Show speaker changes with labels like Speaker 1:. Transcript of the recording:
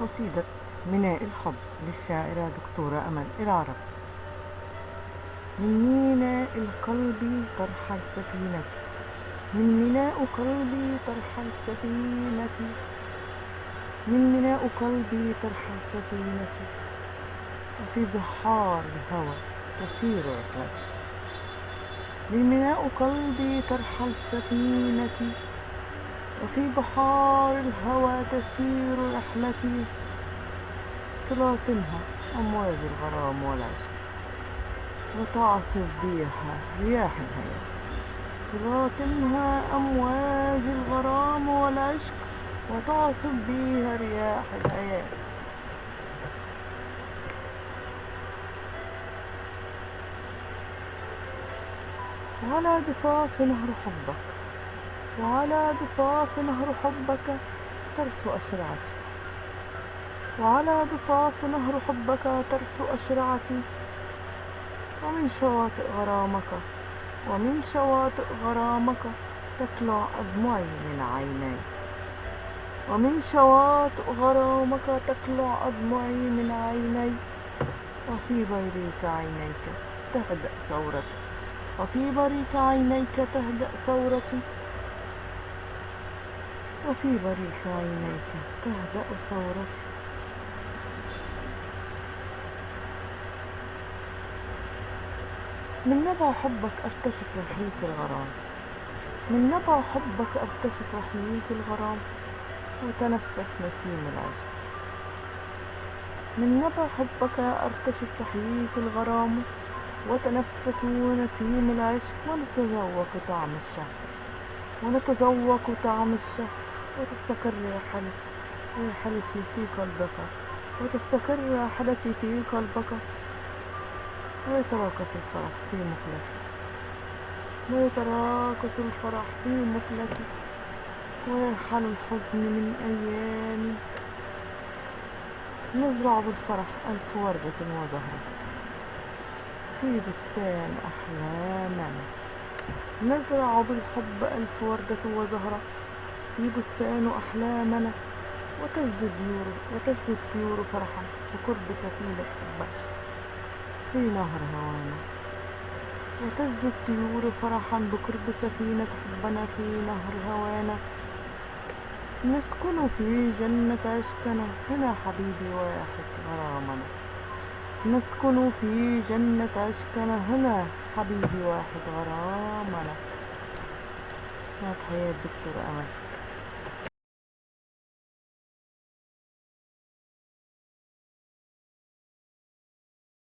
Speaker 1: قصيدة ميناء الحب للشاعرة دكتورة أمل العرب من ميناء القلب ترحل سفينتي من ميناء قلبي ترحل سفينتي من ميناء قلبي ترحل سفينتي وفي بحار الهوى تسير رحلتي من ميناء قلبي ترحل سفينتي وفي بحار الهوى تسير رحلتي تلاطمها أمواج الغرام والعشق. وتعصف بيها رياح الهيام تلاطمها أمواج الغرام والعشق وتعصف بيها رياح الهيام وعلى ضفاف نهر حبك. وعلى ضفاف نهر حبك ترسو أشرعتي. وعلى ضفاف نهر حبك ترسو أشرعتي. ومن شواطئ غرامك ومن شواطئ غرامك تطلع أدمعي من عيني ومن شواطئ غرامك تطلع أدمعي من عيني وفي بريق عينيك تهدأ ثورتي. وفي بريق عينيك تهدأ ثورتي. وفي بريق عينيك تهدأ ثورتي من نبع حبك أرتشف رحيق الغرام. من نبع حبك أرتشف رحيق الغرام. وتنفس نسيم العشق من نبع حبك أرتشف رحيق الغرام. وتنفس نسيم العشق. ونتذوق طعم الشهد ونتذوق طعم الشهد وتستقر رحلتي في قلبك. وتستقر رحلتي في قلبك. ويتراقص الفرح في مقلتي ويتراقص الفرح في مقلتي ويرحل الحزن من أيامي. نزرع بالفرح ألف وردة وزهرة. في بستان أحلامنا. نزرع بالحب ألف وردة وزهرة. في بستان أحلامنا وتجد الطيور وتجد الطيور فرحا بقرب سفينة حبك في نهر هوانا. وتجد الطيور فرحا بقرب سفينة حبنا في نهر هوانا. نسكن في جنة عشقنا هنا حبيبي واحد غرامنا نسكن في جنة عشقنا هنا حبيبي واحد غرامنا. مع تحيات دكتور أمل.